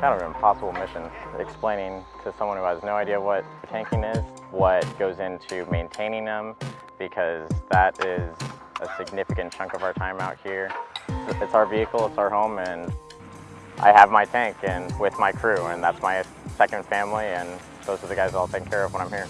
kind of an impossible mission explaining to someone who has no idea what tanking is, what goes into maintaining them, because that is a significant chunk of our time out here. It's our vehicle, it's our home, and I have my tank and with my crew, and that's my second family, and those are the guys I'll take care of when I'm here.